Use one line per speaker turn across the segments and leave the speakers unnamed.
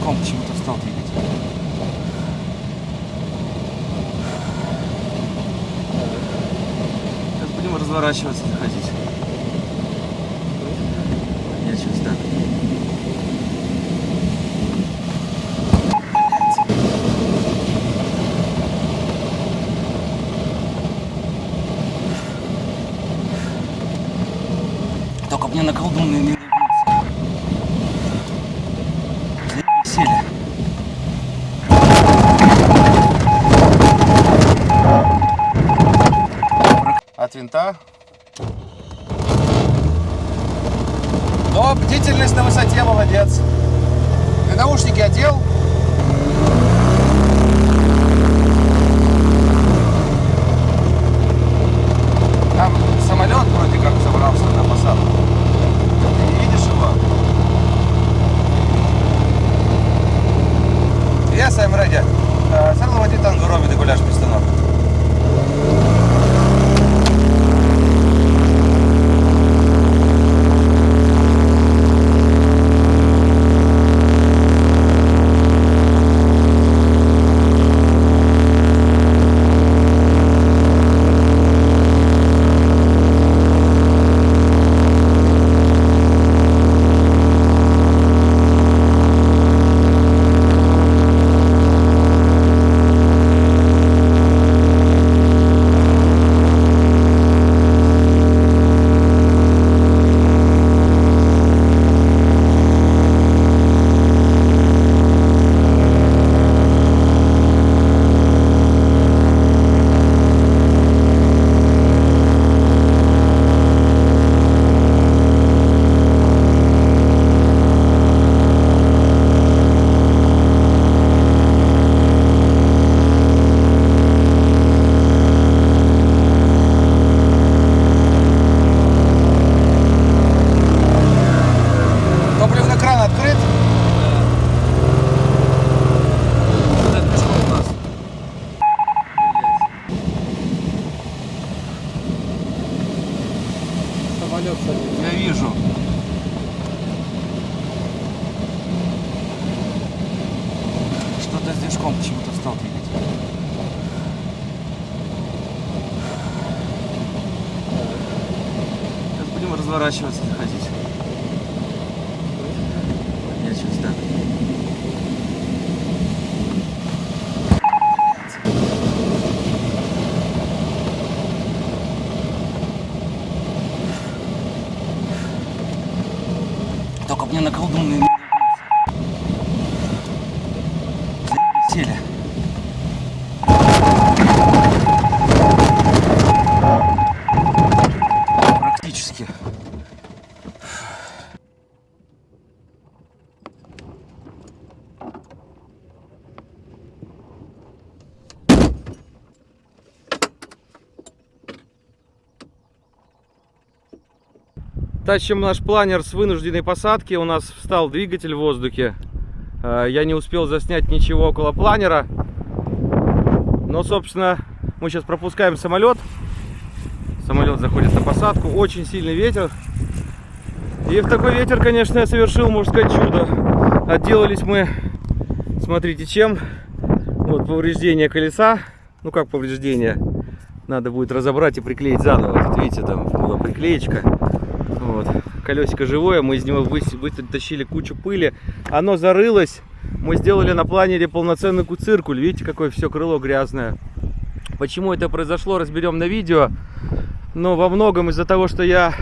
Движком почему-то стал двигать. Сейчас будем разворачиваться, заходить. Я сейчас так. Только мне на колдунные не сели. От винта. Но бдительность на высоте, молодец. Ты наушники одел? Самолет. Я вижу. Что-то с движком почему-то стал двигать. Сейчас будем разворачиваться, заходить. Я сейчас так. Только мне на колдунные не сели. Практически.
Тащим наш планер с вынужденной посадки. У нас встал двигатель в воздухе. Э, Я не успел заснять ничего около планера. Но, собственно, мы сейчас пропускаем самолет. Самолет заходит на посадку. Очень сильный ветер. И в такой ветер, конечно, я совершил, можно сказать, чудо. Отделались мы, смотрите, чем. Вот повреждение колеса. Ну, как повреждение? Надо будет разобрать и приклеить заново. Тут, видите, там была приклеечка. Колесико живое, мы из него вытащили кучу пыли. Оно зарылось. Мы сделали на планере полноценный циркуль. Видите, какое все крыло грязное. Почему это произошло, разберем на видео. Но во многом из-за того, что я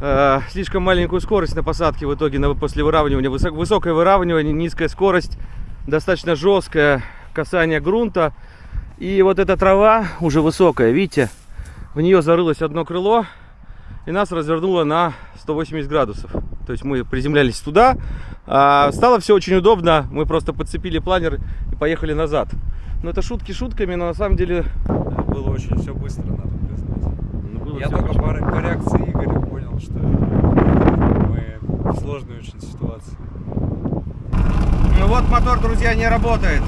э, слишком маленькую скорость на посадке в итоге на, после выравнивания. Высок- высокое выравнивание, низкая скорость, достаточно жесткое касание грунта. И вот эта трава уже высокая, видите, в нее зарылось одно крыло и нас развернуло на 180 градусов. То есть мы приземлялись туда, а стало все очень удобно, мы просто подцепили планер и поехали назад. Но это шутки шутками, но на самом деле
Было очень все быстро, надо признать.
ну, было
Я только
очень-
по, по реакции Игоря понял, что мы в сложной очень ситуации.
Ну вот мотор, друзья, не работает.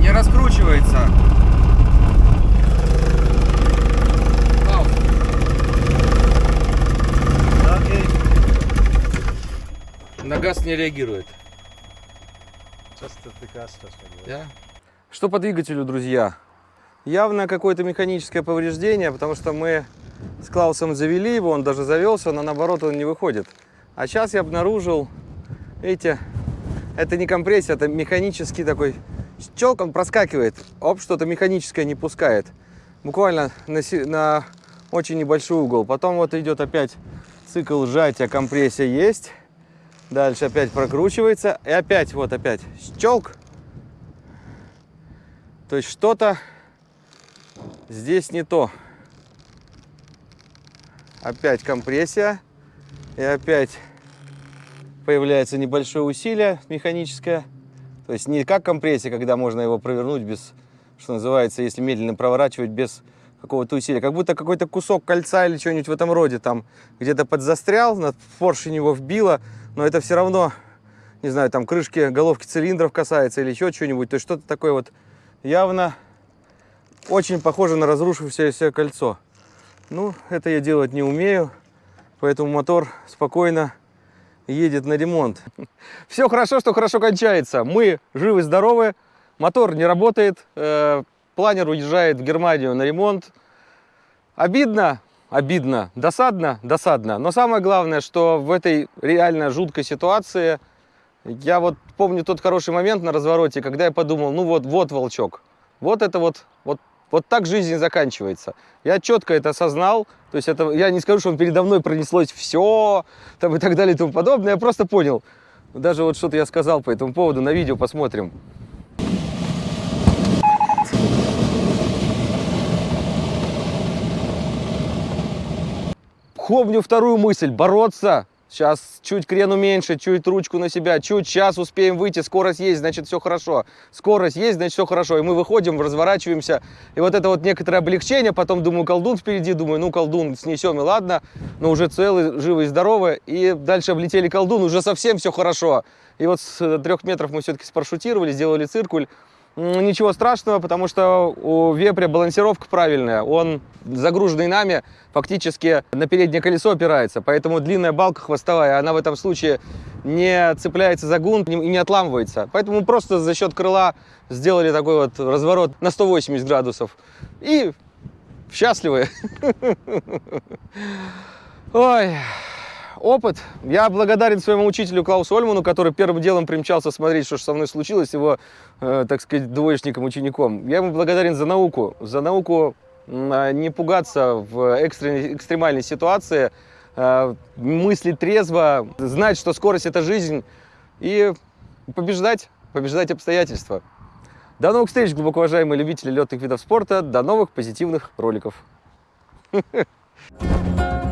Не раскручивается. Не реагирует.
Что по двигателю, друзья? Явно какое-то механическое повреждение, потому что мы с Клаусом завели его, он даже завелся, но наоборот он не выходит. А сейчас я обнаружил, видите, это не компрессия, это механический такой щелк, он проскакивает, оп, что-то механическое не пускает. Буквально на, на очень небольшой угол. Потом вот идет опять цикл сжатия, компрессия есть. Дальше опять прокручивается. И опять, вот опять щелк. То есть что-то здесь не то. Опять компрессия. И опять появляется небольшое усилие механическое. То есть не как компрессия, когда можно его провернуть без, что называется, если медленно проворачивать без какого-то усилия. Как будто какой-то кусок кольца или что-нибудь в этом роде там где-то подзастрял, на поршень его вбило, но это все равно, не знаю, там крышки, головки цилиндров касается или еще что-нибудь. То есть что-то такое вот явно очень похоже на разрушившееся кольцо. Ну, это я делать не умею, поэтому мотор спокойно едет на ремонт. Все хорошо, что хорошо кончается. Мы живы-здоровы, мотор не работает, э, планер уезжает в Германию на ремонт. Обидно, обидно, досадно, досадно. Но самое главное, что в этой реально жуткой ситуации я вот помню тот хороший момент на развороте, когда я подумал, ну вот, вот волчок, вот это вот, вот, вот так жизнь заканчивается. Я четко это осознал, то есть это, я не скажу, что он передо мной пронеслось все, там и так далее и тому подобное, я просто понял. Даже вот что-то я сказал по этому поводу, на видео посмотрим. Помню вторую мысль, бороться. Сейчас чуть крен уменьшить, чуть ручку на себя, чуть сейчас успеем выйти, скорость есть, значит все хорошо. Скорость есть, значит все хорошо. И мы выходим, разворачиваемся. И вот это вот некоторое облегчение, потом думаю, колдун впереди, думаю, ну колдун снесем и ладно, но уже целый, живый и. И дальше облетели колдун, уже совсем все хорошо. И вот с трех метров мы все-таки спаршутировали, сделали циркуль. Ничего страшного, потому что у вепря балансировка правильная. Он загруженный нами фактически на переднее колесо опирается. Поэтому длинная балка хвостовая, она в этом случае не цепляется за гунт и не отламывается. Поэтому просто за счет крыла сделали такой вот разворот на 180 градусов. И счастливы. Ой, опыт. Я благодарен своему учителю Клаусу Ольману, который первым делом примчался смотреть, что же со мной случилось, его, э, так сказать, двоечником, учеником. Я ему благодарен за науку, за науку а, не пугаться в экстренной, экстремальной ситуации, э, мыслить трезво, знать, что скорость – это жизнь, и побеждать, побеждать обстоятельства. До новых встреч, глубоко уважаемые любители летных видов спорта. До новых позитивных роликов.